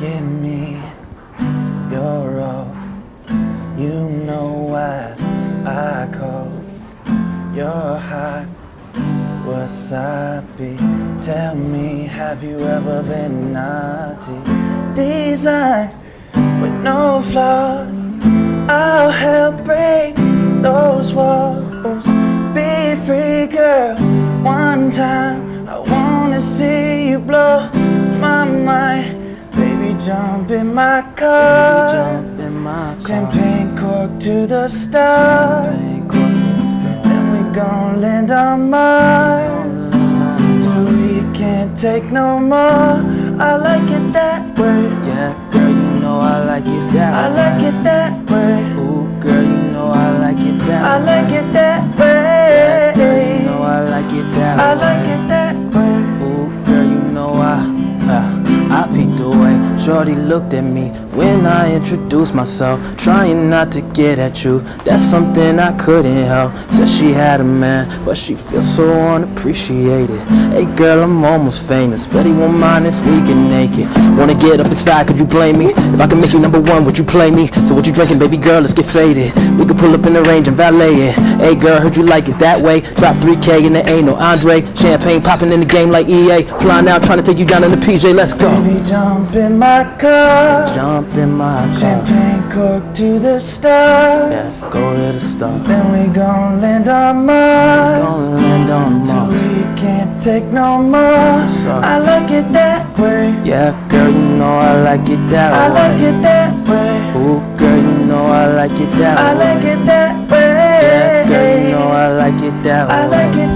me you're all you know why I call your hot wasabi. Tell me, have you ever been naughty? Design with no flaws. I'll help break those walls. Be free, girl. One time, I wanna see you blow jump in my car. Jump in my car. Champagne cork to the stars. Champagne cork to. Then we gon' land on Mars. Till we can't take no more. I like it that way. Yeah, girl, you know I like it that I like it that way. Ooh, girl, you know I like it that I like it that way. Yeah, girl, you know I like it that way. I like Shorty looked at me when I introduced myself, trying not to get at you. That's something I couldn't help. Said she had a man, but she feels so unappreciated. Hey, girl, I'm almost famous, but he won't mind if we get naked. Wanna get up inside? Could you blame me? If I can make you number one, would you play me? So what you drinking, baby girl? Let's get faded. We could pull up in the range and valet it. Hey, girl, heard you like it that way. Drop 3K and there ain't no Andre. Champagne popping in the game like EA. Flying out, trying to take you down in the PJ. Let's go. Baby, jump in my car. Jump in my car. Champagne cork to the stars. Yeah, go to the stars. Then we gon' land on Mars. Gonna land on Mars. We can't take no more. Yeah, girl, you know I like it that I way. like it that way. Ooh, girl, you know I like it that I way. like it that way. Yeah, girl, you know I like it that way. I like it